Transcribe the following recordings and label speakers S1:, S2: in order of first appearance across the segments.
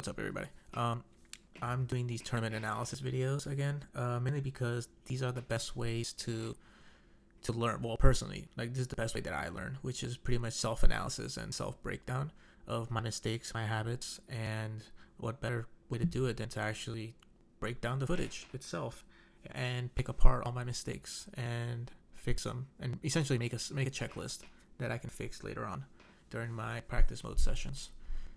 S1: What's up, everybody? Um, I'm doing these tournament analysis videos again, uh, mainly because these are the best ways to to learn. Well, personally, like this is the best way that I learn, which is pretty much self-analysis and self-breakdown of my mistakes, my habits, and what better way to do it than to actually break down the footage itself and pick apart all my mistakes and fix them, and essentially make a make a checklist that I can fix later on during my practice mode sessions.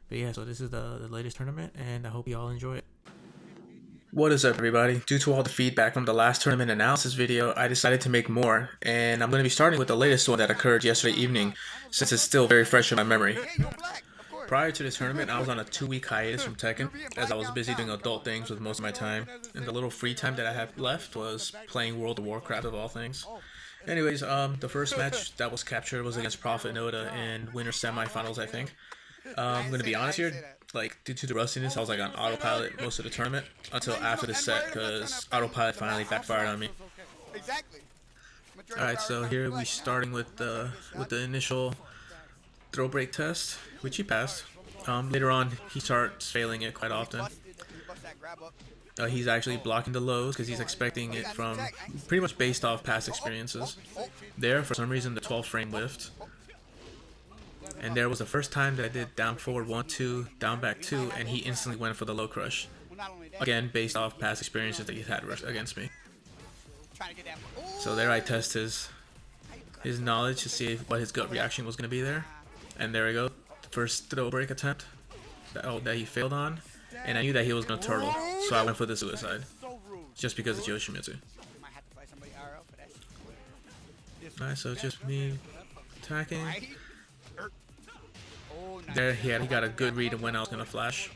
S1: But yeah, so this is the, the latest tournament, and I hope you all enjoy it. What is up, everybody? Due to all the feedback from the last tournament analysis video, I decided to make more, and I'm going to be starting with the latest one that occurred yesterday evening, since it's still very fresh in my memory. Prior to this tournament, I was on a two-week hiatus from Tekken, as I was busy doing adult things with most of my time, and the little free time that I had left was playing World of Warcraft of all things. Anyways, um, the first match that was captured was against Prophet Noda in winter semifinals, I think. Um, I'm gonna be honest here, like due to the rustiness, I was like on autopilot most of the tournament until after the set, because autopilot finally backfired on me. All right, so here we starting with the with the initial throw break test, which he passed. Um, later on, he starts failing it quite often. Uh, he's actually blocking the lows because he's expecting it from pretty much based off past experiences. There, for some reason, the 12 frame lift and there was the first time that I did down forward 1, 2, down back 2, and he instantly went for the low crush. Again, based off past experiences that he's had against me. So there I test his his knowledge to see what his gut reaction was going to be there. And there we go. First throw break attempt that, oh, that he failed on. And I knew that he was going to turtle, so I went for the suicide. Just because it's Yoshimitsu. Alright, so just me attacking. There he had he got a good read of when I was gonna flash.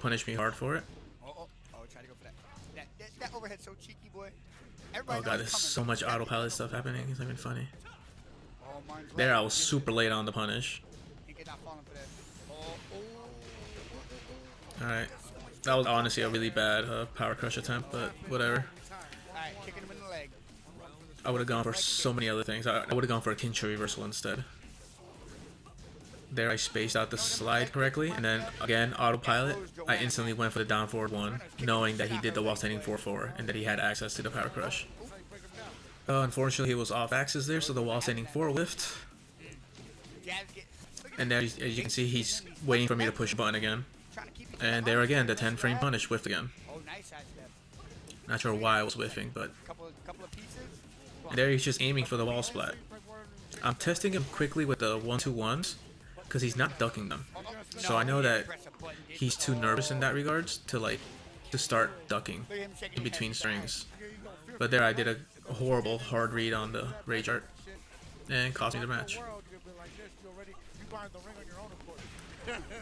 S1: Punish me hard for it. Oh god, there's so much autopilot stuff happening. It's not even funny. There, I was super late on the punish. Alright. That was honestly a really bad uh, power crush attempt, but whatever. I would have gone for so many other things. I, I would have gone for a Kincho reversal instead. There I spaced out the slide correctly, and then again, autopilot, I instantly went for the down forward one, knowing that he did the while standing 4-4, and that he had access to the power crush. Uh, unfortunately, he was off axis there, so the while standing 4 whiffed. And there, as you can see, he's waiting for me to push button again. And there again, the 10 frame punish whiffed again. Not sure why I was whiffing, but... there he's just aiming for the wall splat. I'm testing him quickly with the 1-2-1s, because he's not ducking them. So I know that he's too nervous in that regards to like to start ducking in between strings. But there I did a horrible hard read on the rage art and cost me the match.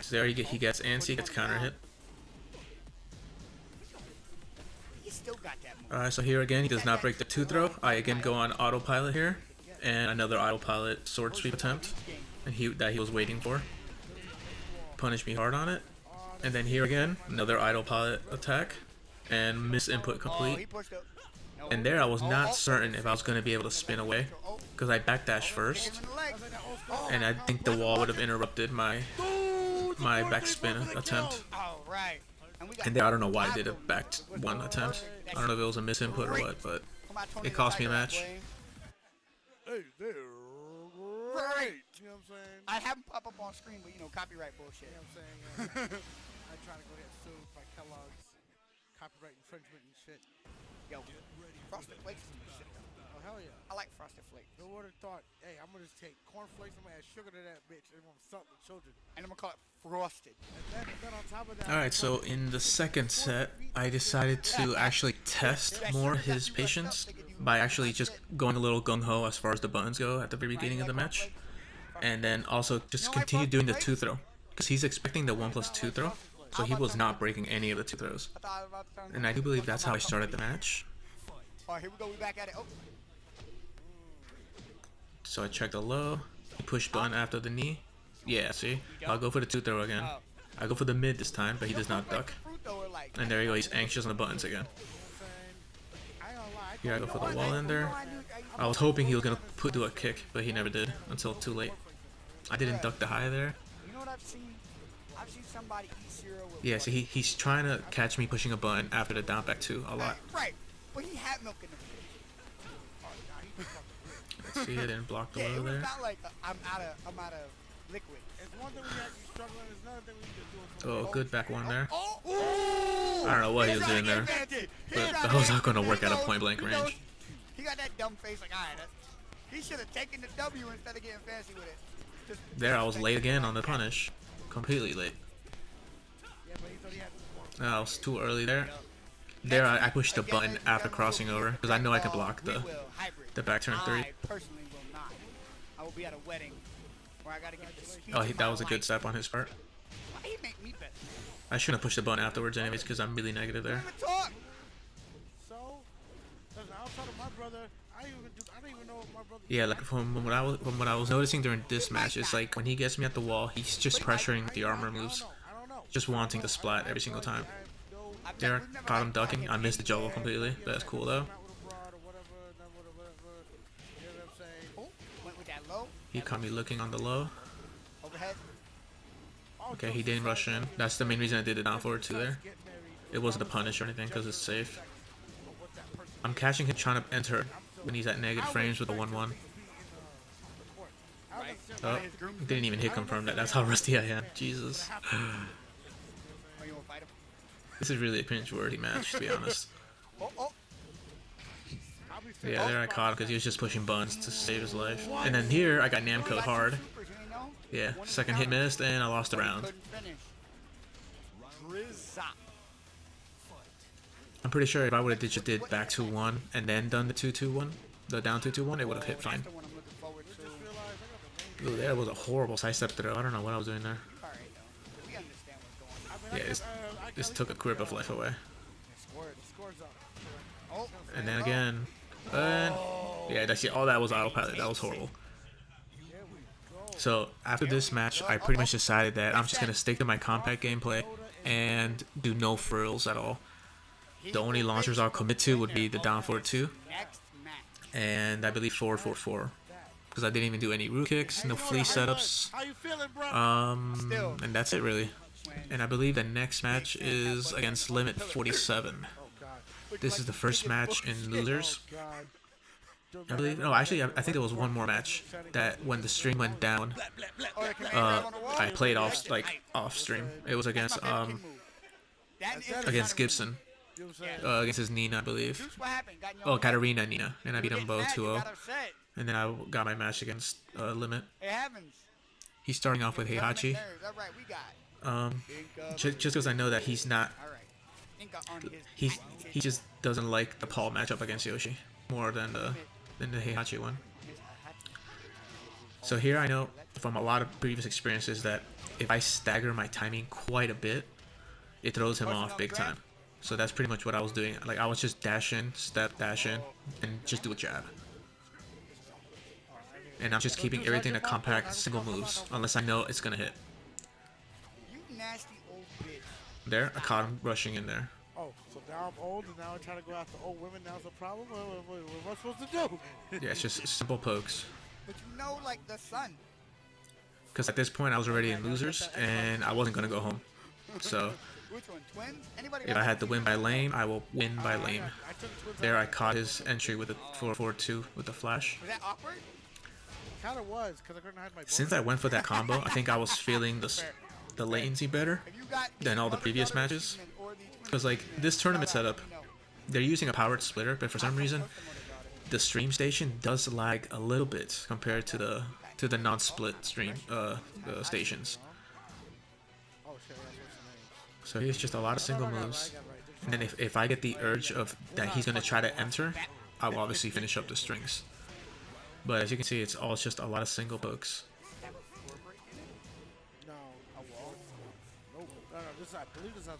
S1: So there he, he gets antsy, gets counter hit. Alright, so here again, he does not break the 2 throw. I again go on autopilot here, and another autopilot sword sweep attempt and he that he was waiting for. Punish me hard on it. And then here again, another idle pilot attack. And miss input complete. And there I was not certain if I was going to be able to spin away. Because I backdash first. And I think the wall would have interrupted my my backspin attempt. And there I don't know why I did a back one attempt. I don't know if it was a misinput or what, but it cost me a match.
S2: I have them pop up on screen, but you know, copyright bullshit.
S3: You know what I'm saying? Yeah. I try to go get sued by Kellogg's copyright infringement and shit.
S2: Yo, Frosted Flakes is shit though.
S3: Oh, hell yeah.
S2: I like Frosted Flakes.
S3: Who would have thought, hey, I'm going to just take cornflakes, I'm going to add sugar to that bitch, and I'm going to salt the children.
S2: And I'm going to call it Frosted.
S3: And then, then on top of that...
S1: Alright, so in the second set, I decided to actually test more his patience by actually just going a little gung-ho as far as the buttons go at the very beginning of the match and then also just continue doing the two throw because he's expecting the one plus two throw so he was not breaking any of the two throws. And I do believe that's how I started the match. So I check the low push button after the knee. Yeah see? I'll go for the two throw again. I go for the mid this time but he does not duck. And there you go he's anxious on the buttons again. Here I go for the wall in there I was hoping he was gonna put do a kick but he never did until too late I didn't duck the high there.
S2: You know what I've seen? I've I've seen somebody eat cereal with.
S1: Yeah, so he, he's trying to catch me pushing a button after the down back two a lot.
S2: Right, but he had milk in the fridge.
S3: Oh, nah, he was fucking weird.
S1: Let's see, I didn't block the
S2: Yeah,
S1: low there.
S2: not like uh, I'm out of I'm out of liquid.
S3: It's one thing when you're actually struggling, it's another thing when you're just.
S1: Oh, good back one there.
S2: Oh, ooh!
S1: I don't know what he was doing there,
S2: get fancy. He
S1: but
S2: trying
S1: that was not gonna work at a point blank
S2: he
S1: range.
S2: He got that dumb face like, alright, that's- he should have taken the W instead of getting fancy with it. Just-
S1: There, I was late again on the punish. Completely late.
S3: Yeah, but he thought he had to
S1: No, I was too early there. There, I, I pushed the button after crossing over because I know I can block the the back turn three.
S2: I personally will not. I will be at a wedding where I gotta get the speech
S1: Oh,
S2: of
S1: he, that was a good step on his part.
S2: Why he make me bet?
S1: I shouldn't have pushed the button afterwards anyways because I'm really negative there. Yeah, like from what I was from what I was noticing during this match, it's like when he gets me at the wall, he's just pressuring the armor moves, just wanting to splat every single time. There, caught him ducking. I missed the juggle completely. That's cool though. He caught me looking on the low. Okay, he didn't rush in. That's the main reason I did it down forward two there. It wasn't a punish or anything because it's safe. I'm catching him trying to enter when he's at negative frames with a 1-1.
S3: uh,
S2: Right.
S1: Oh, didn't even hit confirm that. That's how rusty I am. Jesus. This is really a cringe-worthy match, to be honest. Yeah, there I caught him because he was just pushing buttons to save his life. And then here, I got Namco hard. Yeah, second hit missed, and I lost the round. I'm pretty sure if I would have just did back 2-1 and then done the 2-2-1, the down 2-2-1, it would have hit fine.
S2: To.
S1: Ooh, that was a horrible sidestep throw. I don't know what I was doing there.
S2: Going.
S1: Yeah, this, this took a grip of life away. And then again, and yeah, that's it. All that was autopilot. That was horrible.
S3: There.
S1: So after this match, I pretty much decided that I'm just gonna stick to my compact gameplay and do no frills at all. The only launchers I'll commit to would be the down forward two and I believe forward four four because I didn't even do any root kicks, no flea setups, um, and that's it really. And I believe the next match is against Limit 47.
S3: oh
S1: This is the first match in losers. I believe. No, actually, I, I think there was one more match that when the stream went down, uh? I played off like off stream. It was against um against Gibson,
S3: You know what I'm saying?
S1: uh, against his Nina, I believe.
S2: Juice, what happened? Got in your
S1: Oh,
S2: head?
S1: Katarina and Nina, and I beat
S2: You
S1: them both
S2: mad, you
S1: 2-0. And then I got my match against uh, Limit. He's starting off with
S2: Doesn't
S1: Heihachi.
S2: nerves. All right, we got.
S1: Um, just just because I know that he's not,
S2: All right. Think of on his
S1: he he just doesn't like the Paul matchup against Yoshi more than the than the Heihachi one. So here I know from a lot of previous experiences that if I stagger my timing quite a bit, it throws him off big time. So that's pretty much what I was doing. Like I was just dashing, step, dashing, and just do a jab. And I'm just keeping everything to compact single moves, unless I know it's gonna hit.
S2: You nasty old bitch.
S1: There, I caught him rushing in there.
S3: Oh, so now I'm old and now I'm trying to go after old women. Now's the problem. What, what, what, what am I supposed to do?
S1: Yeah, it's just simple pokes.
S2: But you know, like the sun.
S1: Because at this point I was already in losers, and I wasn't gonna go home. So
S2: Which one? Twins? Anybody?
S1: if? I had to win by lane, I will win by lane.
S3: Took twins
S1: There, I caught his entry with a 4-4-2 with the flash.
S2: Was that awkward?
S3: Kind of was because I couldn't hide my.
S1: Since I went for that combo, I think I was feeling the the latency better.
S2: Have you got
S1: Than all the previous matches?
S2: semen, or the twin
S1: Because like this tournament setup, they're using a powered splitter, but for some reason,
S2: the
S1: the stream station does lag a little bit compared to the to the non-split stream uh, uh stations. So he's just a lot of single moves. And then if, if I get the urge of that he's gonna try to enter, I will obviously finish up the strings. But as you can see, it's all just a lot of single pokes.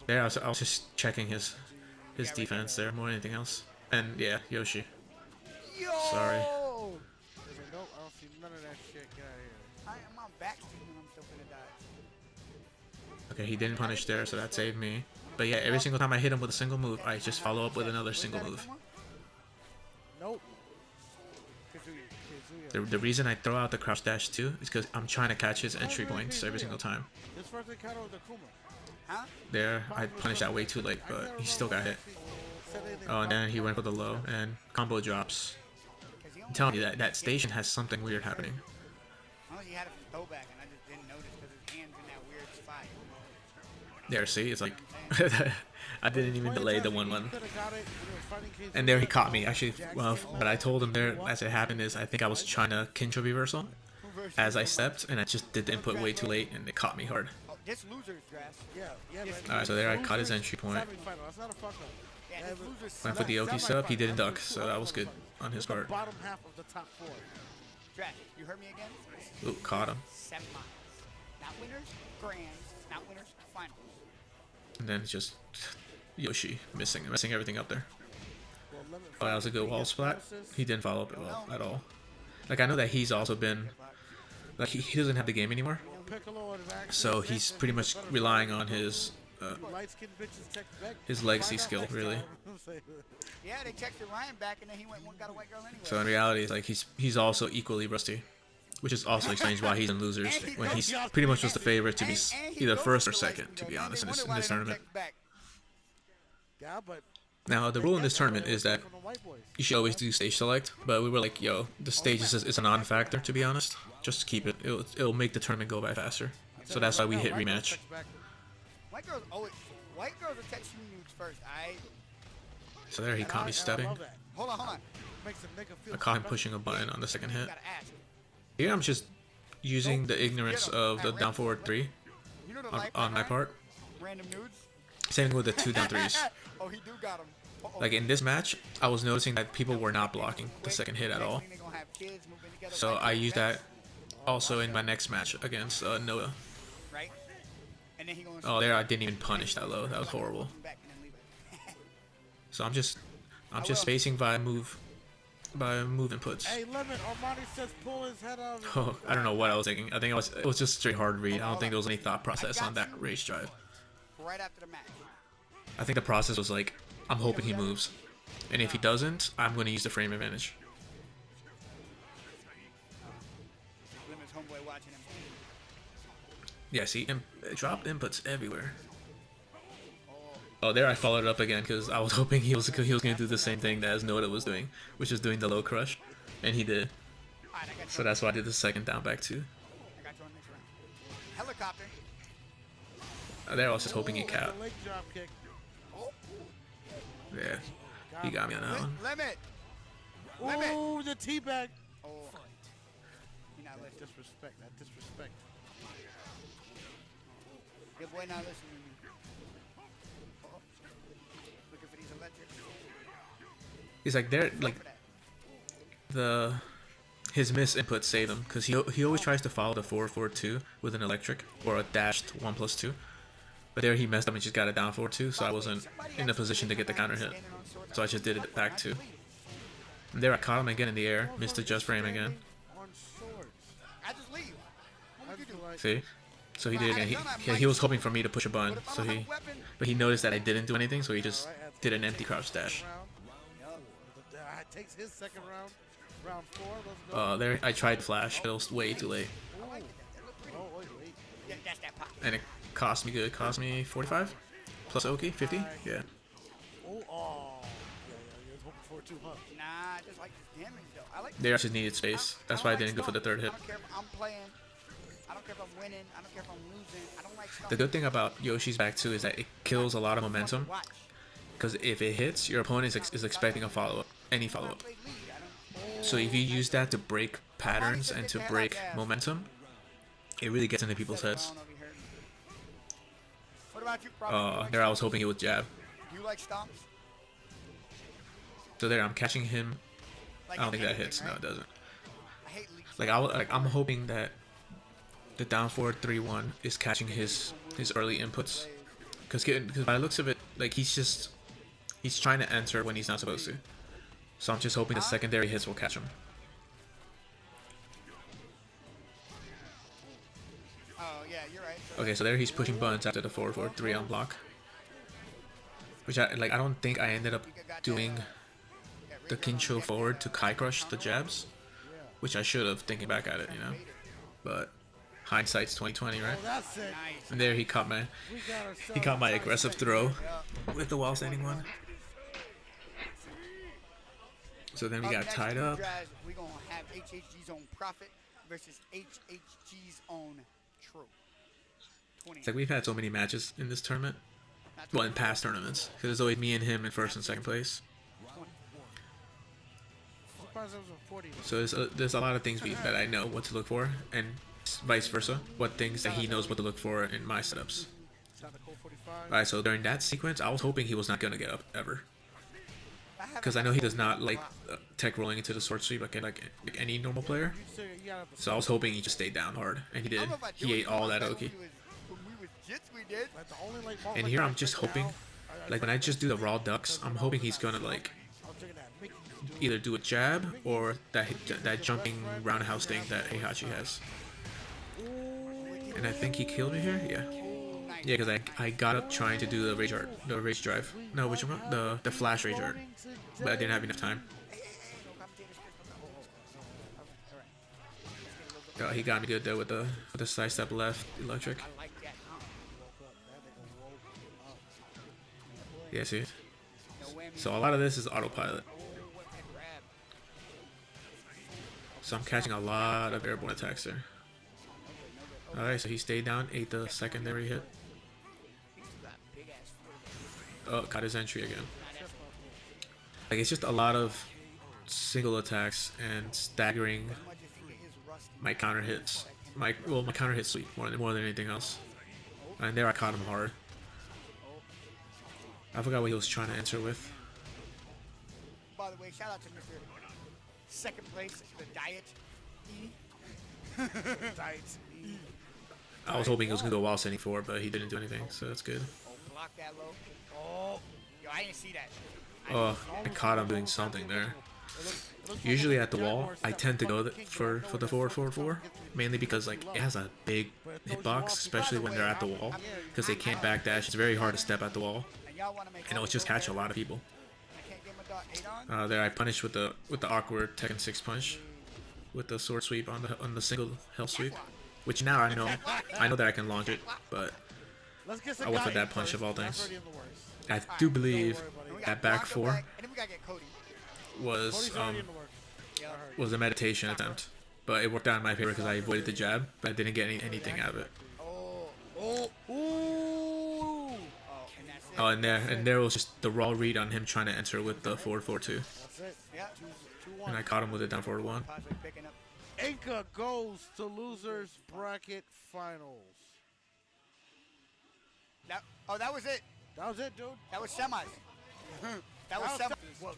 S1: There, I was, I was just checking his his defense there more than anything else. And yeah, Yoshi.
S2: Yo!
S1: Sorry.
S3: I don't see none of that
S1: Okay, he didn't punish there, so that saved me. But yeah, every single time I hit him with a single move, I just follow up with another single move.
S3: Nope.
S1: The, the reason I throw out the crouch dash too is because I'm trying to catch his entry points every single time. There, I punished that way too late, but he still got hit. Oh, and then he went for the low, and combo drops. I'm telling you, that, that station has something weird happening. There, see? It's like... I didn't even delay the 1-1. And there he caught me. Actually, well, but I told him there as it happened is I think I was trying to Kincho reversal as I stepped, and I just did the input way too late, and it caught me hard. Alright, so there I caught his entry point. Went for the Oki sub, he didn't duck, so that was good on his part. Ooh, caught him. And then just Yoshi missing messing everything up there. Oh, that was a good wall splat. He didn't follow up well at all. Like I know that he's also been like he, he doesn't have the game anymore,
S3: Piccolo and Max.
S1: so he's pretty much relying on his uh,
S3: Light-skinned bitches text back.
S1: his legacy skill really.
S2: Yeah, they texted Ryan back and then he went and got a white girl anyway.
S1: So in reality, like he's he's also equally rusty, which is also explains why he's in losers when he's pretty much was the favorite to be s-
S2: And- and he
S1: either first or second, to be honest, in this in this tournament.
S2: text back.
S3: yeah, but
S1: Now the rule in this tournament is that
S3: from the white boys.
S1: you should always do stage select, but we were like, yo, the stage is, is a non-factor to be honest. Just keep it, it'll, it'll make the tournament go by faster. So that's why we hit rematch.
S2: White girls always. White girls will text you nudes first. I.
S1: So there he caught me
S3: and I
S1: stepping.
S2: Hold on, hold on.
S3: Makes a nigga feel
S1: I caught him pushing a button on the second hit. Here I'm just using the ignorance of the down forward three
S2: You know the
S1: on, on my part.
S2: Random nudes.
S1: Same with the two down threes.
S2: oh, he do got him. Uh-oh.
S1: Like in this match, I was noticing that people were not blocking the second hit at all.
S2: thing they gonna have kids moving together
S1: So I used that also in my next match against uh, Noah.
S2: Right. And then he gonna.
S1: Oh, there I didn't even punish that low. That was horrible.
S2: Back and then leave it.
S1: So I'm just, I'm just spacing by move, by move inputs.
S3: Hey, Lemon, Armani says pull his head out.
S1: Oh, I don't know what I was thinking. I think it was, it was just straight hard read. I don't think there was any thought process on that rage drive.
S2: right after the match.
S1: I think the process was like, I'm hoping he moves, and if he doesn't, I'm going to use the frame advantage.
S2: Lemons homeboy watching him.
S1: Yeah, see, imp- drop inputs everywhere. Oh, there I followed it up again because I was hoping he was he was going to do the same thing that as Noda was doing, which is doing the low crush, and he did.
S2: Alright, I got you.
S1: So that's why I did the second down back too.
S2: I got you on next round. Helicopter.
S1: Uh, There I was just hoping he
S3: Ooh,
S1: capped.
S3: the leg drop kick.
S1: Yeah, he got me on that one.
S2: limit. Limit.
S3: Ooh, the teabag.
S2: Oh. You're not listening.
S3: Disrespect, that disrespect.
S2: Your boy not listening
S1: He's like there,
S2: Look
S1: like the his miss input saved him because he he always tries to follow the four four two with an electric or a dashed one plus two, but there he messed up and just got a down four two, so I wasn't in a position to get the counter hit. So I just did it back two. And there I caught him again in the air, missed the just frame again. See, so he did it again. He, he, was hoping for me to push a button, so he but he noticed that I didn't do anything, so he just did an empty crouch dash.
S3: round.
S2: Yup.
S3: The- uh, takes his second round. Round four. Let's go.
S1: Uh, there I tried flash, but it was way too late,
S2: I like it. That look pretty.
S3: oh, wait, wait.
S2: Yeah, that's that pop.
S1: and it cost me good. Cost me 45 plus Oki 50. Yeah.
S3: They oh. Yeah, yeah, you was hoping for it too, huh?
S2: Nah, I just like this damage though. I like
S1: There I just needed space. That's why I didn't go for the third hit.
S2: I don't care if I'm playing. I don't care if I'm winning. I don't care if I'm losing. I don't like stuff.
S1: The good thing about Yoshi's back too is that it kills a lot of momentum. Because if it hits, your opponent is, ex- is expecting a follow up, any follow up.
S2: Play lead. I don't.
S1: So if you use that to break patterns and to break momentum, it really gets into people's heads. Uh, there I was hoping it would jab. So there I'm catching him. I don't think that hits. No, it doesn't. Like I like I'm hoping that the down forward three one is catching his his early inputs. Because because by the looks of it, like he's just he's trying to enter when he's not supposed to. So I'm just hoping the secondary hits will catch him.
S2: Oh yeah, you're right. So
S1: Okay, so there he's pushing buttons after the four four three on block. Which I like. I don't think I ended up doing the Kincho forward to Kai Crush the jabs, which I should have thinking back at it, you know. But hindsight's 2020, right?
S3: Oh, that's it.
S2: Nice.
S1: And there he caught my
S3: We got ourselves
S1: he caught my aggressive throw with the while standing one. So then we got tied up.
S2: drives, we gonna have HHG's own Profit versus HHG's own True.
S1: It's like we've had so many matches in this tournament. Well, in past tournaments, because it's always me and him in first and second place.
S3: Surprised it was a 40.
S1: So there's a, there's a lot of things we, that I know what to look for, and vice versa. What things that he knows what to look for in my setups.
S3: Sound like Colt 45.
S1: Alright, so during that sequence, I was hoping he was not gonna get up ever,
S2: haven't
S1: because I know he does not like uh, tech rolling into the sword sweep like like, like any normal player. So I was hoping he just stayed down hard, and he did. He ate all that Oki. And here I'm just hoping, like when I just do the raw ducks, I'm hoping he's gonna like either do a jab or that that jumping roundhouse thing that Heihachi has. And I think he killed me here. Yeah. Yeah, because I, I got up trying to do the rage art, the rage drive. No, which one? The the flash rage art, but I didn't have enough time. Oh, he got me good there with the with the side step left electric. Yeah, see. So a lot of this is autopilot. So I'm catching a lot of airborne attacks there. Alright, so he stayed down, ate the secondary hit. Oh, got his entry again. Like it's just a lot of single attacks and staggering
S2: As much as he get his rust.
S1: my counter hits. My well, my counter hit sweep more than more than anything else. And there I caught him hard. I forgot what he was trying to answer with.
S2: By the way, shout out to Mr. Second place, the Diet E.
S3: Diet.
S1: I was hoping he was gonna go while standing four, but he didn't do anything, so that's good.
S2: Oh, block that low. Oh, yo, I didn't see that.
S1: Oh, I caught him doing something there. Usually at the wall, I tend to go for for the forward forward four, mainly because like it has a big hitbox, especially when they're at the wall, because they can't backdash. It's very hard to step at the wall,
S2: And
S1: it'll just catch a lot of people. Uh, there I punished with the with the awkward Tekken six punch, with the sword sweep on the on the single hell sweep, which now I know I know that I can launch it, but I went for that punch of all things. I do believe that back four
S2: back, and then we gotta get Cody.
S1: was um
S3: in the works.
S2: Yeah.
S1: was a meditation attempt, but it worked out in my favor because I avoided the jab, but I didn't get any, anything out of it.
S2: Oh, oh, oh, and.
S1: Oh, and there and there was just the raw read on him trying to enter with the forward four two,
S3: That's it.
S2: yeah.
S3: Two, two,
S1: and. I caught him with it down forward one.
S2: Possibly.
S3: Inca goes to losers bracket finals.
S2: That, oh, that was it.
S3: That was it, dude.
S2: That was semis. That was semis.
S3: What?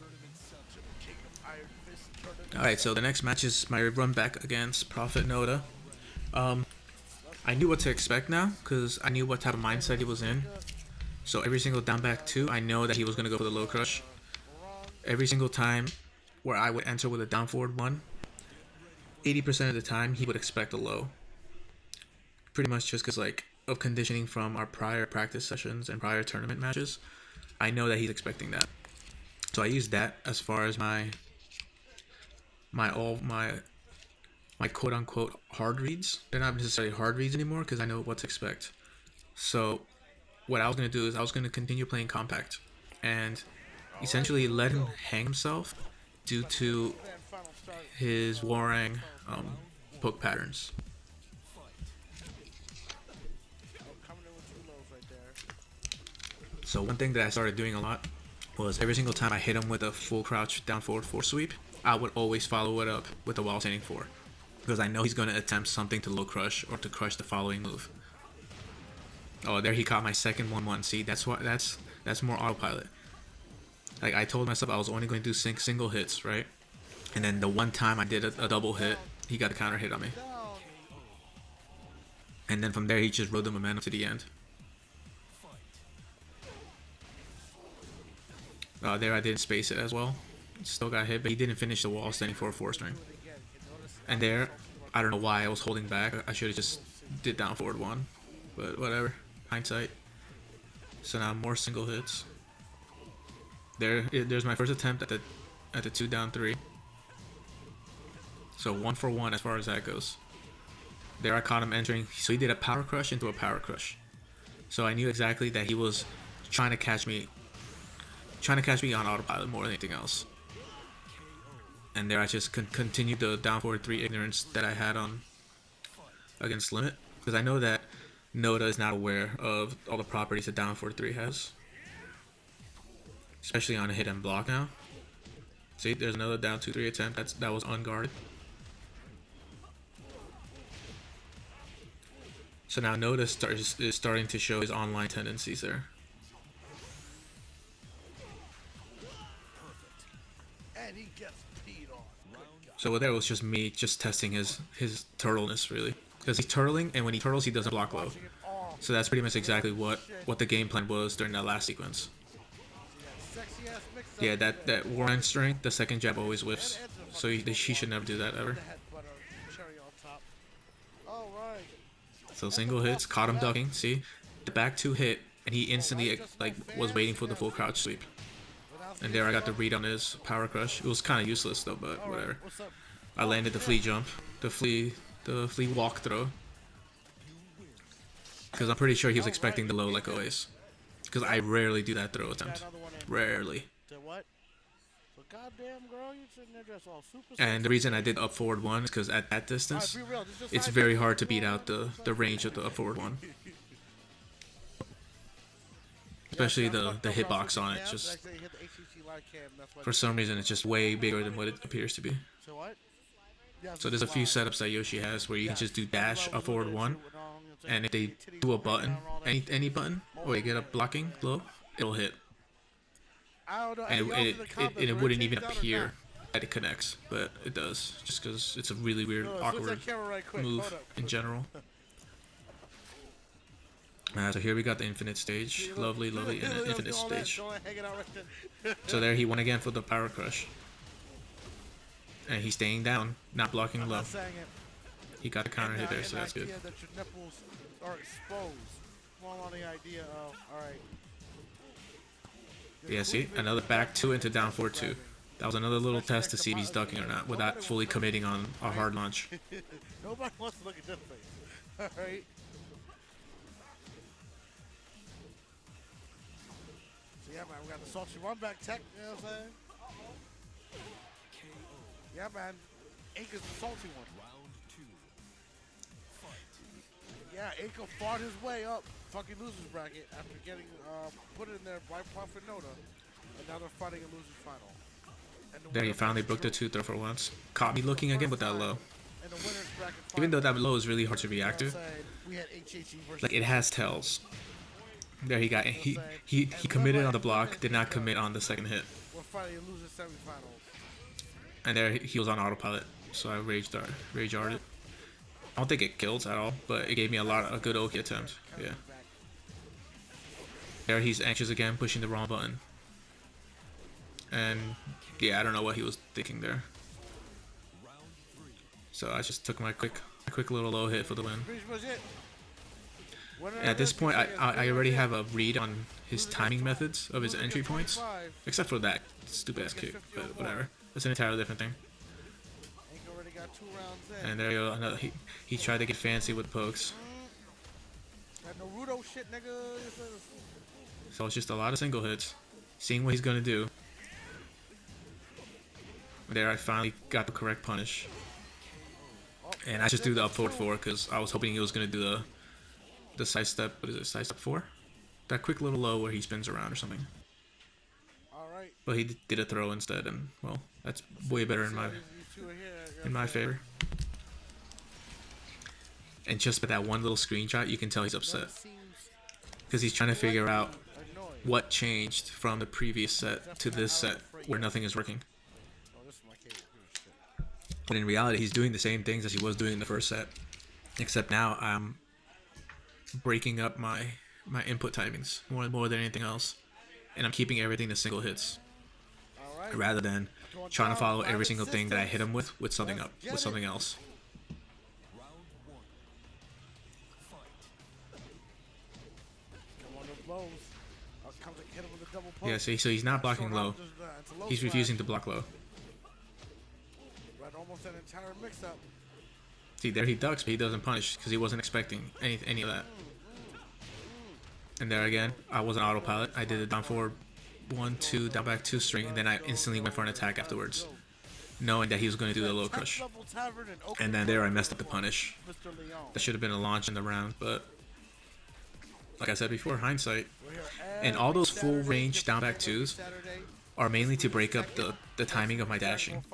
S3: King of Iron Fist tournament.
S1: All right, so the next match is my run back against Prophet Noda. Um, I knew what to expect now because I knew what type of mindset he was in. So every single down back two, I know that he was gonna go for the low crush. Every single time where I would enter with a down forward one, 80% of the time he would expect a low. Pretty much just because like of conditioning from our prior practice sessions and prior tournament matches, I know that he's expecting that. So I use that as far as my my all my my quote unquote hard reads. They're not necessarily hard reads anymore because I know what to expect. So what I was gonna do is I was gonna continue playing compact and essentially let him hang himself due to his warring um, poke patterns. So one thing that I started doing a lot was every single time I hit him with a full crouch down forward four sweep, I would always follow it up with a while standing four. Because I know he's going to attempt something to low crush or to crush the following move. Oh, there he caught my second 1-1. See, that's what that's that's more autopilot. Like I told myself I was only going to do sing, single hits, right? And then the one time I did a, a double hit, he got a counter hit on me. And then from there he just rode the momentum to the end. Uh, there I didn't space it as well. Still got hit, but he didn't finish the while standing for a four string. And there, I don't know why I was holding back. I should have just did down forward one, but whatever. Hindsight. So now more single hits. There, there's my first attempt at the at the two down three. So one for one as far as that goes. There I caught him entering. So he did a power crush into a power crush. So I knew exactly that he was trying to catch me, trying to catch me on autopilot more than anything else. And there I just con continued the down forward three ignorance that I had on against limit because I know that Noda is not aware of all the properties that down forward three has, especially on a hit and block now. See, there's another down two three attempt that's that was unguarded. So now Noda starts is starting to show his online tendencies there. So there was just me just testing his his turtleness really, because he's turtling and when he turtles he doesn't block low. So that's pretty much exactly what what the game plan was during that last sequence. Yeah, that that Hwoarang strength, the second jab always whiffs. So he, he should never do that ever. So single hits, caught him ducking. See, the back two hit, and he instantly like was waiting for the full crouch sweep. And there I got the read on his power crush. It was kind of useless though, but whatever. I landed the flea jump, the flea, the flea walk throw. Because I'm pretty sure he was expecting the low like always. Because I rarely do that throw attempt.
S3: another one in.
S1: Rarely.
S3: To what? So goddamn girl, you sitting there dressed all super.
S1: And the reason I did up forward one is because at that distance,
S3: be real, this is
S1: it's very hard to beat out the, the range of the up forward one. Especially the, the hitbox on it. Just
S3: actually hit the HCC live cam, that's why
S1: for some reason, it's just way bigger than what it appears to be.
S3: So what?
S1: So there's a few setups that Yoshi has where you can just do dash up forward one,
S3: shit with all, you know what I'm saying?
S1: and if they do a button,
S3: down and all that
S1: any any button, or you get a blocking low, it'll hit,
S3: I don't know.
S1: and it, it, it, and it wouldn't even
S3: changed out or
S1: appear that it connects, but it does, just because it's a really weird,
S3: No, no, switch
S1: awkward move in general. Uh, so here we got the infinite stage, lovely, lovely infinite
S3: look, all that,
S1: stage.
S3: all that hanging out right there.
S1: So there he went again for the power crush, and he's staying down, not blocking low.
S3: not saying it.
S1: He got a counter hit there, so that's good.
S3: that your nipples are exposed. Small on the idea of, all right.
S1: Yeah, see, another back two into down four two. That was another little test to see if he's ducking or not, without fully committing on a hard launch.
S3: Nobody wants to look at this face. All yeah, man, we got the salty run back tech. You know what I'm saying? Yeah, man. Ink is the salty one. Round two. Yeah, Inca fought his way up fucking losers bracket after getting uh, put in there by Prophet Noda, and now they're fighting a losers final. And the
S1: There he finally broke the
S3: through.
S1: two throw for once. Caught me looking again with that low.
S3: And the
S1: Even though that low is really hard to react to,
S3: I'm saying? We had HHE versus
S1: like it has tells. There he got he he he committed on the block, did not commit on the second hit,
S3: We're fighting a loser semifinals.
S1: and there he was on autopilot. So I rage dart, rage darted. I don't think it killed at all, but it gave me a lot of a good Oki attempt. Yeah. There he's anxious again, pushing the wrong button. And yeah, I don't know what he was thinking there. So I just took my quick, my quick little low hit for the win. At this point, I, I, already have a read on his timing methods of his entry points, except for that stupid ass kick. But whatever, that's an entirely different thing. And there you go. Another, he he tried to get fancy with pokes, so it's just a lot of single hits. Seeing what he's gonna do. There, I finally got the correct punish. And I just threw the up forward four because I was hoping he was gonna do the the side step. What is it? Side step four? That quick little low where he spins around or something.
S3: All right.
S1: But he did a throw instead, and well, that's way better in my
S3: These- these two are here, you know
S1: in my
S3: what I'm saying?
S1: favor. And just by that one little screenshot, you can tell he's upset because he's trying to figure out what changed from the previous set to this set where nothing is working.
S3: Oh, this is my favorite shit.
S1: But in reality, he's doing the same things as he was doing in the first set, except now I'm breaking up my my input timings more more than anything else, and I'm keeping everything to single hits rather than trying to follow every single thing that I hit him with with something up with something else.
S3: Come on, those blows. Comes and hit him with a double poke.
S1: Yeah, see, so he's not blocking
S3: Short
S1: low.
S3: arm, just, uh, low
S1: He's refusing to block low.
S3: Right almost an entire mix-up.
S1: See, there he ducks, but he doesn't punish because he wasn't expecting any any of that. And there again, I was an autopilot. I did a down forward one, two, down back two string, and then I instantly went for an attack afterwards, knowing that he was going to do the low crush. And then there I messed up the punish. That should have been a launch in the round, but like I said before, hindsight. And all those full range down back twos are mainly to break up the, the timing of my dashing.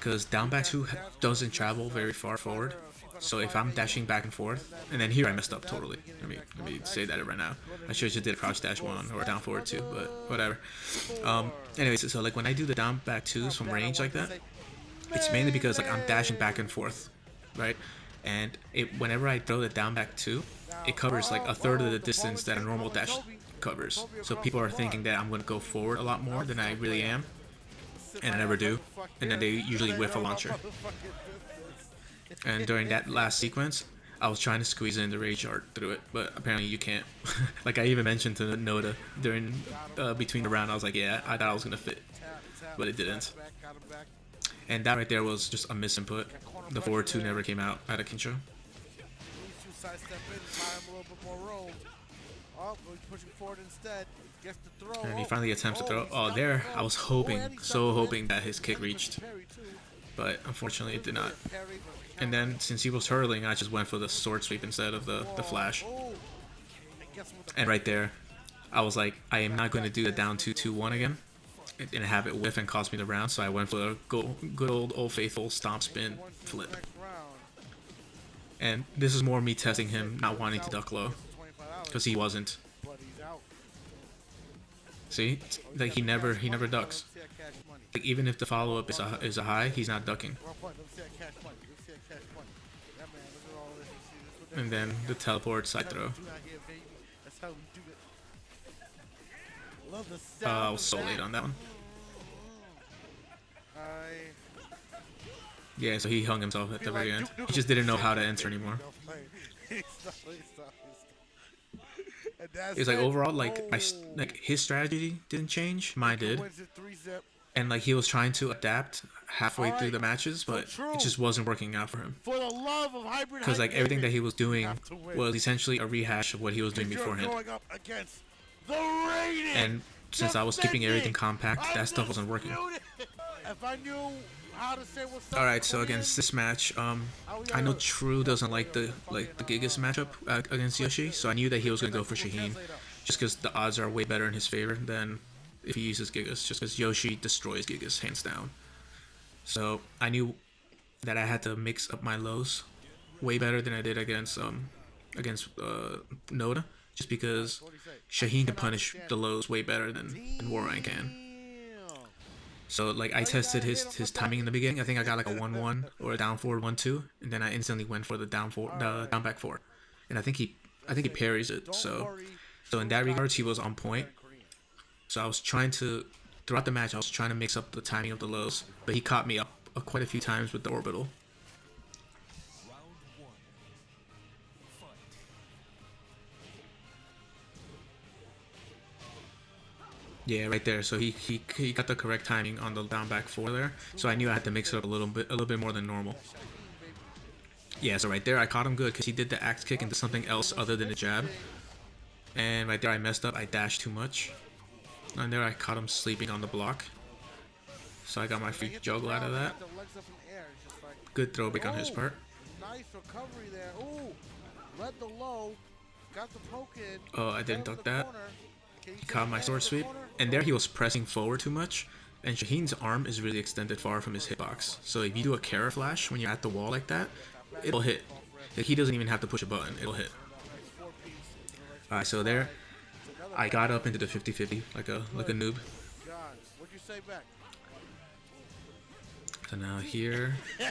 S1: Because down back two doesn't travel very far forward. So if I'm dashing back and forth, and then here I messed up totally. Let me let me say that right now. I should have just did a crouch dash one or down forward two, but whatever. Um. Anyways, so, so like when I do the down back twos from range like that, it's mainly because like I'm dashing back and forth, right? And it whenever I throw the down back two, it covers like a third of the distance that a normal dash covers. So people are thinking that I'm gonna go forward a lot more than I really am, and I never do. And then they usually whiff a launcher. And during that last sequence, I was trying to squeeze in the rage art through it, but apparently you can't. like I even mentioned to Noda during uh, between the round, I was like, yeah, I thought I was gonna fit, but it didn't. And that right there was just a misinput. The forward two never came out out
S3: a room. Oh, he's pushing forward instead. Gets the throw.
S1: And he
S3: Oh,
S1: finally attempts to throw. Oh, there. I was
S3: Oh,
S1: hoping,
S3: he's
S1: so hoping that his kick reached, but unfortunately it did not. And then since he was hurling, I just went for the sword sweep instead of the the flash.
S3: Oh, and gets him with the
S1: And right there, I was like, I am not going to do the down 2-2-1 again and- have it whiff and cost me the round, so I went for a good old old faithful stomp spin
S3: the
S1: flip. And this is more me testing him not wanting to duck low,
S3: Gets the $25,
S1: because he wasn't.
S3: but he's out.
S1: See, like he never he never ducks.
S3: Let's see that cash money.
S1: Like even if the follow up is a is a high, he's not ducking.
S3: Well played. Let's see that cash money. Let's see that cash money. That man, look at all this. You see this? What
S1: And then the teleport side throw.
S3: what we do out here, baby. That's how we do it. Love the
S1: Uh, I was so late on that one. Yeah, so he hung himself at the very end. He just didn't know how to enter anymore. It's like
S3: it.
S1: overall, like my like his strategy didn't change, mine did.
S3: Wins it three zip.
S1: and like he was trying to adapt halfway through the matches, but it just wasn't working out for him.
S3: For the love of hybrid
S1: Because like everything that he was doing
S3: have to win.
S1: was essentially a rehash of what he was doing beforehand.
S3: going up against the.
S1: And since I was keeping everything compact, that stuff wasn't working.
S3: If I knew
S1: All right, so against this match, um, I know. True doesn't like the like the Gigas matchup uh, against Yoshi, so I knew that he was gonna go for Shaheen, just because the odds are way better in his favor than if he uses Gigas, just because Yoshi destroys Gigas hands down. So I knew that I had to mix up my lows way better than I did against um against uh, Noda, just because? Shaheen can punish the lows way better than, than Hwoarang can. So like I tested his his timing in the beginning. I think I got like a one one or a down forward one two, and then I instantly went for the down four the down back four, and I think he I think he parries it. So so in that regards he was on point. So I was trying to throughout the match I was trying to mix up the timing of the lows, but he caught me up uh, quite a few times with the orbital. Yeah, right there. So he, he he got the correct timing on the down back four there. So I knew I had to mix it up a little bit a little bit more than normal. Yeah, so right there I caught him good because he did the axe kick into something else other than a jab. And right there I messed up. I dashed too much. And there I caught him sleeping on the block. So I got my free juggle out of that.
S3: hit the legs up in the air. It's just like,
S1: Good throwback on his part.
S3: Nice recovery there. Ooh, the low, got the poke in.
S1: Oh, I didn't duck that.
S3: Corner. Can you
S1: He caught my sword sweep. And there he was pressing forward too much. And Shaheen's arm is really extended far from his hitbox. So if you do a Kara flash when you're at the wall like that, it'll hit. Like he doesn't even have to push a button, it'll hit. Alright, so there I got up into the 50-50 like a like a noob.
S3: God, what'd you say back?
S1: So now here.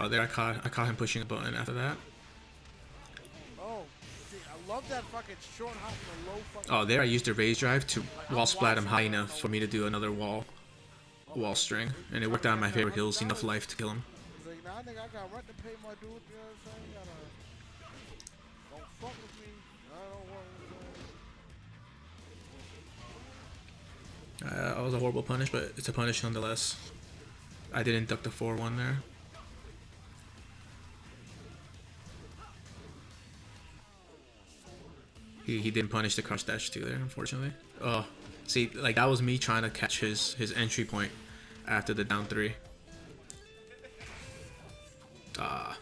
S1: Oh, there I caught I caught him pushing a button after that.
S3: Oh, love that fucking short hop and the low fucking.
S1: Oh, there I used the rage drive to wall splat him high enough for me to do another wall wall string, and it worked out in my favor. Kills enough life to kill him.
S3: He's like, I got rent to pay my dude. You know what I'm saying? Gotta, don't fuck with me. I don't want.
S1: Uh, that was a horrible punish, but it's a punish nonetheless. I didn't duck the 4-1 there. He, he didn't punish the crouch dash too there, unfortunately. Oh, see, like that was me trying to catch his his entry point after the down three. Ah,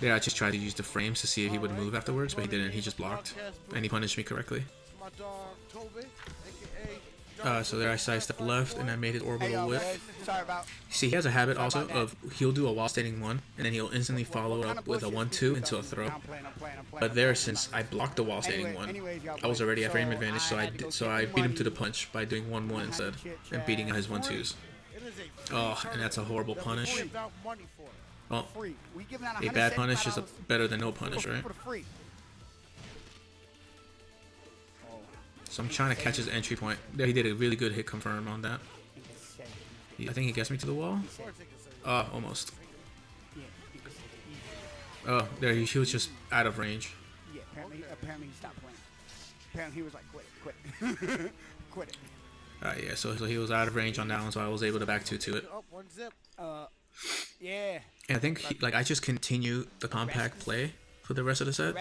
S1: there I just tried to use the frames to see if he would move afterwards, but he didn't. He just blocked, and he punished me correctly.
S3: My dog Toby, aka
S1: Uh, so there I sidestep left, and I made
S2: his
S1: orbital whip.
S2: guys, sorry about.
S1: See, he has a habit also of he'll do a while standing one, and then he'll instantly follow up with a one-two into a throw. But there, since I blocked the while standing one, I was already at frame advantage, so I did, so I beat him to the punch by doing one one instead and beating out his one twos. Oh, and that's a horrible punish.
S3: without money for it.
S1: Well,
S2: Free. We giving out
S1: a bad punish is a, better than no punish, right? So I'm trying to catch his entry point. There, he did a really good hit confirm on that.
S2: he can say.
S1: He- I think he gets me to the wall.
S3: Or take a second.
S1: Oh, almost.
S2: Yeah, he can say.
S1: Oh, there he, he was just out of range.
S2: Yeah, apparently, apparently he stopped playing. Apparently he was like, quit it, quit it. quit it.
S1: Uh, yeah, so, so he was out of range on that one, so I was able to back two to it.
S3: Up one zip.
S2: Uh, yeah.
S1: And I think he, like I just continue the compact play for the rest of the set.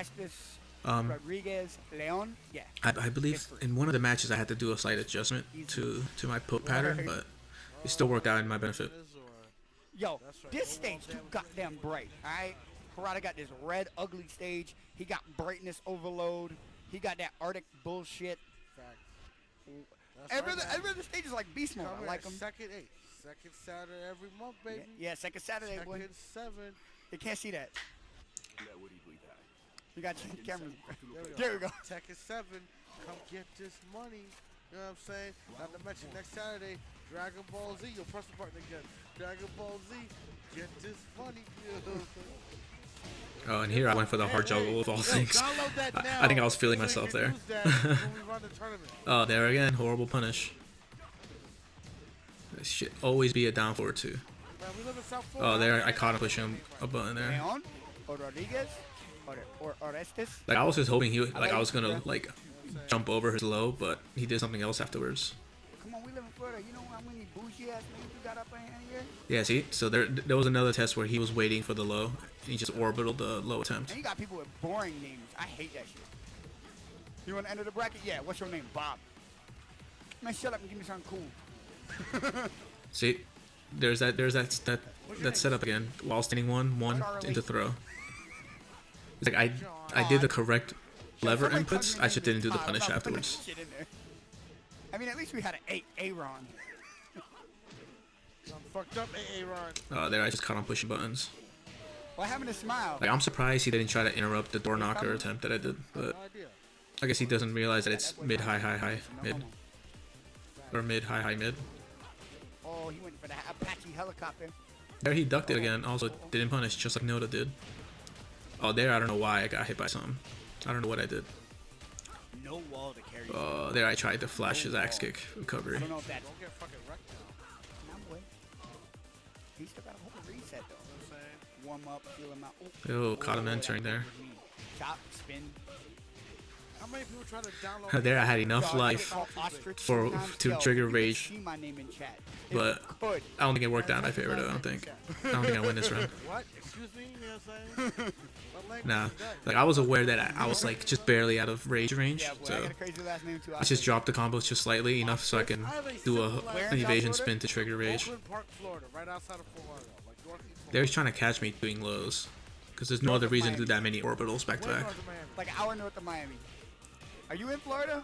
S2: Restus,
S1: Um,
S2: Rodriguez, Leon. Yeah.
S1: I, I believe in one of the matches I had to do a slight adjustment to to my put pattern, but it still worked out in my benefit.
S2: Yo,
S3: right.
S2: this stage
S3: wall
S2: too goddamn bright. Alright? Harada got this red, ugly stage. He got brightness overload. He got that Arctic bullshit. Every
S3: right,
S2: other,
S3: man.
S2: every other stage is like beast mode. I like him.
S3: Second eight. Second Saturday every month,
S2: Yeah,
S3: baby.
S2: yeah, second Saturday,
S3: Second
S2: boy.
S3: seven.
S2: They can't see that. You got your cameras.
S3: There we go.
S2: There we go.
S3: Tekken 7, come get this money. You know what I'm saying? Not to mention next Saturday, Dragon Ball Z. You'll press the button again. Dragon Ball Z, get this money. You know what I'm saying?
S1: Oh, and here I went for the hard
S3: Hey, hey,
S1: juggle of all
S3: yo,
S1: things. I- I think I was feeling
S3: so
S1: myself there.
S3: use that when we run the.
S1: Oh, there again, horrible punish. This should always be a down forward two.
S3: Man, we live in South
S1: Oh, there I caught him pushing a button there.
S2: Leon or Rodriguez or or Orestes.
S1: Like I was just hoping he would, like I was gonna like jump over his low, but he did something else afterwards.
S2: Come on, we live in Florida. You know how many bougie ass niggas we got up in here?
S1: Yeah, see, so there there was another test where he was waiting for the low, and he just orbital the low attempt.
S2: And you got people with boring names. I hate that shit. You want to enter the bracket? Yeah. What's your name? Bob. Man, shut up and give me something cool.
S1: See, there's that there's that that that setup again. While standing one one into throw. It's like I I did the correct lever
S2: Somebody
S1: inputs. I just didn't do the punish afterwards.
S2: that shit in there. I mean, at least we had an eight Aaron.
S3: I'm fucked up, AA Ron.
S1: Oh, there I just caught him pushing buttons.
S2: What happened to Smile?
S1: Like I'm surprised he didn't try to interrupt the door knocker attempt that I did, but I guess he doesn't realize that it's mid high high high mid or mid high high mid.
S2: Oh, he went for that Apache helicopter.
S1: There he ducked it oh. again. Also didn't punish, just like Noda did. Oh, there I don't know why I got hit by something. I don't know what I did.
S2: No wall to carry.
S1: Oh, there I tried to flash his axe kick recovery.
S2: I don't know if that's.
S3: Don't get fucking wrecked now.
S2: Nah, boy. He still got a whole reset though.
S3: You know what I'm saying?
S2: Warm up, feel him out.
S1: Oh, caught him entering there.
S2: Chop, spin.
S1: There I had enough life.
S2: get called ostrich
S1: for- to trigger rage.
S2: See my name in chat. If
S1: But- I don't think it worked out in my favor though. I don't think. I don't think I win this round.
S3: What? Excuse me? You know what I'm saying? What language
S1: Nah, like I was aware that I, I was like just barely out of rage range,
S2: Yeah, boy, I
S1: so
S2: got a crazy last name too.
S1: I just dropped the combos just slightly enough so I can do a an evasion spin to trigger rage.
S3: Oakland Park, Florida, right outside of Fort Lauderdale, like northeast Florida.
S1: They're trying to catch me doing lows, because there's no other reason to do that many orbitals back to back.
S3: north of Miami.
S2: Like hour north of Miami. Are you in Florida?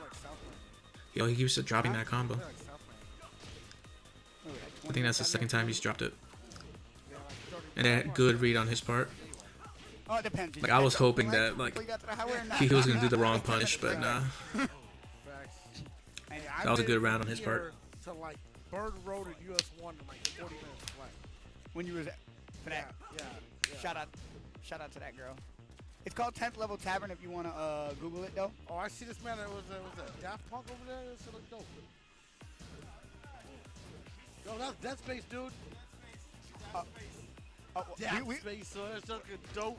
S3: Like South
S1: Yo, he keeps dropping that combo.
S3: Like South Miami.
S2: Like
S1: I think that's the second time he's dropped it,
S3: Yeah, like 30
S1: and a good read on his part.
S2: Oh, it depends.
S1: Like, I was hoping that, like,
S2: you got to the highway or not?
S1: He, he was gonna do the wrong punish, but nah.
S3: Facts.
S2: Hey,
S3: I
S1: That was a good round on his part.
S3: Bird Road and US One in like 40 minutes flat.
S2: when you was at- for
S3: Yeah,
S2: that.
S3: yeah, yeah.
S2: Shout out, shout out to that girl. It's called 10th Level Tavern if you want to uh, Google it though.
S3: Oh, I see this man. That was uh, was that Daft Punk over there. This look dope. Yo, that's Dead Space, dude.
S2: Oh,
S3: Dead
S2: we, we,
S3: Space, so that's looking dope.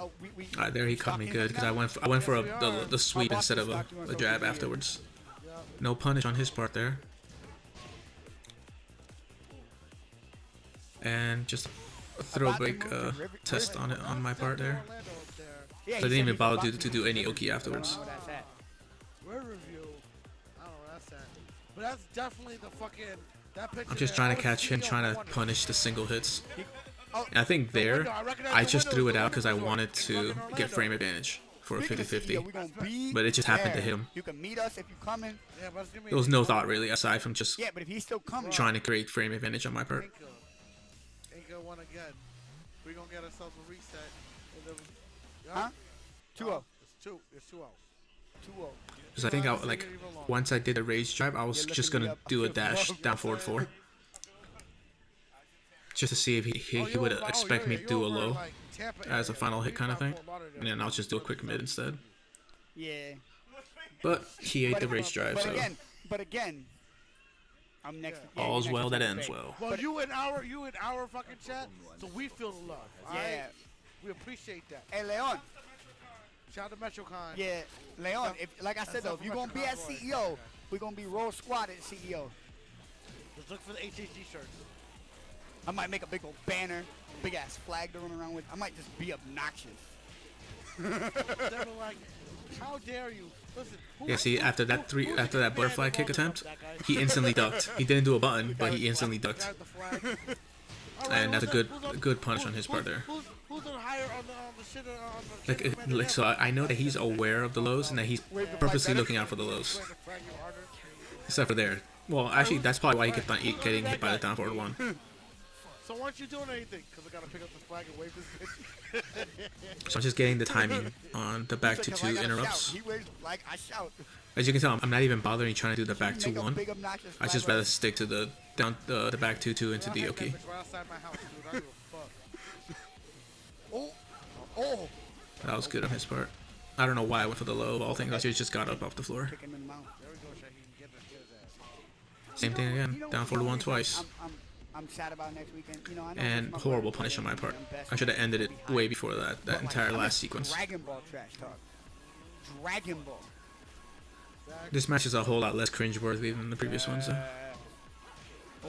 S2: oh, we, we,
S1: Alright, there he caught me good because? I went for, I went for a, the the sweep instead of
S2: just
S1: a,
S2: stalked you on
S1: a jab
S2: media.
S1: afterwards.
S3: Yeah.
S1: No punish on his part there. and just a
S2: About to
S1: throwback uh, test on it on my part there.
S3: Orlando up.
S2: Yeah,
S1: I didn't even bother to, to do any Oki afterwards.
S2: I don't know where that's at.
S3: Where review? I don't know where that's at. But that's definitely the fucking that picture.
S1: I'm just trying to catch him trying to punish the single hits.
S2: Oh,
S1: And I think there,
S3: I recognize
S1: I
S3: the
S1: just threw it out because I wanted to get frame advantage for a 50-50.
S2: CEO, we gonna be
S1: But it just happened to him.
S2: You can meet us if you coming.
S3: Yeah, but it's gonna be
S1: There was no thought really aside from just
S2: Yeah, but he's still coming,
S1: trying to create frame advantage on my part.
S3: Inca. Inca won again. We gonna get ourselves a reset. And
S2: Huh? 2-0.
S3: It's two. It's two oh.
S2: 2-0.
S1: Because I think I like once I did a rage drive, I was just gonna do a dash down forward four, just to see if he he,
S3: Oh,
S1: he would
S3: oh,
S1: expect me to do a low as a final hit kind of thing, and then I'll just do a quick mid instead.
S2: Yeah.
S1: But he ate the
S2: it-
S1: rage drive, so
S2: but again, I'm next.
S3: Yeah.
S2: yeah,
S1: all's
S2: next
S1: well that ends well.
S3: Well,
S2: But-
S3: you in our you in our fucking chat, so we feel the love. all right?
S2: Yeah.
S3: We appreciate that.
S2: Hey, Leon.
S3: Shout out to MetroCon.
S2: Yeah, Leon. If like I said
S3: That's
S2: though, if you're gonna be at
S3: Mexico,
S2: CEO, we're gonna be roll squad at CEO.
S3: Just look for the HHG shirts.
S2: I might make a big old banner, big ass flag to run around with. I might just be obnoxious.
S3: Like, how dare you? Listen. Who,
S1: Yeah, see, after that three,
S3: who's
S1: after that butterfly kick attempt,
S3: that
S1: he instantly ducked. He didn't do a button, but he instantly ducked.
S3: the flag. All right,
S1: And that's a good-
S3: who's
S1: good punish on his part there.
S3: Who's, who's on higher on the, on the shit uh,
S1: Like,
S3: chain
S1: it,
S3: of command
S1: like so. I know that he's aware of the lows and that he's purposely looking out for the lows,
S3: Wait, the flag you harder.
S1: except for there. Well, actually, that's probably why he kept on eat, getting hit by the down forward one.
S3: So why aren't you doing anything? Because I gotta pick up the flag and wave this bitch.
S1: So I'm just getting the timing on the back to two
S2: "'Cause I gotta
S1: interrupts.
S2: shout." He waves like I shout.
S1: As you can tell, I'm not even bothering trying to do the back two one. I just rather stick to the down the, the back two two into the Oki.
S3: outside my house, dude. I don't give a fuck.
S2: Oh, oh,
S1: That was good on his part. I don't know why I went for the low of all things. I should just got up off the floor. Same thing again. Down
S2: you
S1: forward
S2: know
S1: one
S2: what
S1: twice. And horrible punish on my part. I should have ended it way before that, that entire last sequence.
S2: Dragon Ball trash talk. Dragon Ball.
S1: This match is a whole lot less cringeworthy than the previous ones. Though.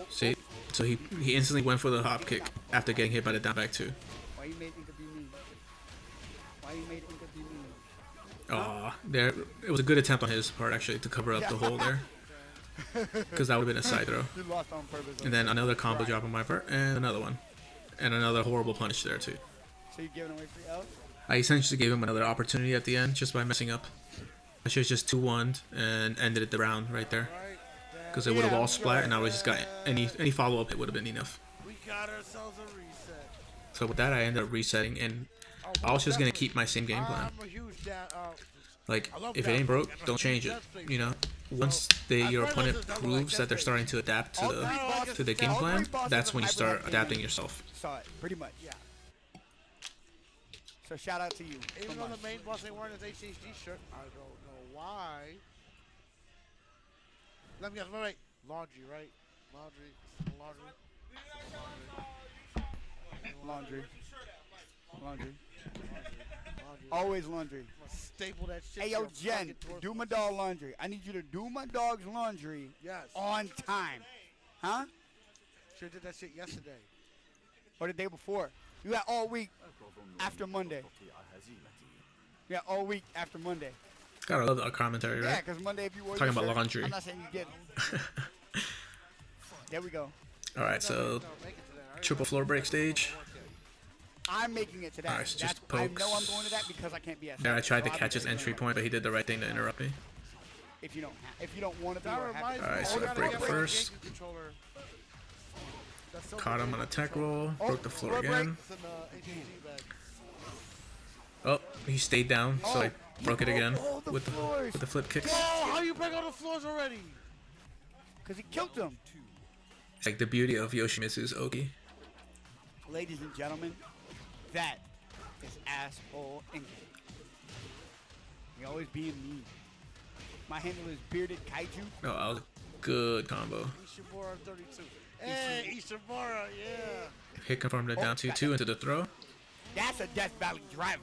S1: See? So he he instantly went for the hop kick after getting hit by the down back two.
S2: Made Inca be mean? Why you made Inca be mean?
S1: Aw, there. It was a good attempt on his part actually to cover up the hole there. Because that would have been a side throw.
S2: Purpose.
S1: And then another combo drop on my part, and another one. And another horrible punish there too.
S2: So you're giving away free L's?
S1: I essentially gave him another opportunity at the end just by messing up. I should have just 2 1 and ended it the round right there. Because it would have all splat and I would just got any any follow up it would have been enough.
S3: We got ourselves a reset.
S1: So with that I ended up resetting and I was just gonna keep my same game plan.
S3: I'm a huge da- uh,
S1: Like if it ain't broke, don't change it. You know? Once the, your opponent proves that they're starting to adapt to the to the game plan, that's when you start adapting yourself.
S2: Saw it, pretty much.
S3: yeah.
S2: So shout out to you.
S3: Even
S2: so
S3: though the main boss ain't wearing his HHG shirt, I don't know why. Let me guess, wait, wait. Laundry, right? Laundry, laundry.
S2: Laundry. Laundry.
S3: Laundry.
S2: Always laundry.
S3: Staple that shit.
S2: Hey
S3: to
S2: yo, Jen, do my dog laundry. I need you to do my dog's laundry
S3: Yes.
S2: on time. Huh?
S3: Should did that shit yesterday.
S2: Or the day before. You got all week after Monday. Yeah, all week after Monday.
S1: Gotta love our commentary,
S2: Yeah,
S1: right?
S2: because Monday if you wore
S1: Talking about
S2: shirt,
S1: laundry.
S2: I'm not saying you get it. there we go.
S1: Alright, so
S3: No, make it to that. I
S1: triple floor break stage.
S2: I'm making it to that.
S1: Alright, so
S2: That's,
S1: just
S2: I know I'm going to that because I can't be at
S1: There I tried
S2: so
S1: to
S2: I'll
S1: catch his entry point, but he did the right thing to interrupt me.
S2: If you don't, ha- if you don't want to be,
S3: That
S2: or
S3: reminds
S2: have
S1: Alright, so I
S3: gotta
S1: break it first.
S3: GameCube controller. That's so
S1: Caught him on a tech roll,
S2: Oh,
S1: broke the floor
S2: floor
S1: again.
S3: It's in the uh, HHG bag.
S1: Oh, he stayed down, so I
S2: Oh,
S1: broke it again
S2: the
S1: with the
S2: floors.
S1: with the flip kicks.
S3: Oh, how you break all the floors already?
S2: Because he killed them.
S1: It's like the beauty of Yoshimitsu's Oki.
S2: Ladies and gentlemen, that is asshole English. He always being mean. My handle is bearded kaiju.
S1: Oh, that was a good combo.
S3: Ishimura 32. Hey, Ishimura, yeah.
S1: Hit confirmed it down 2 2 into the throw.
S2: That's a Death Valley driver.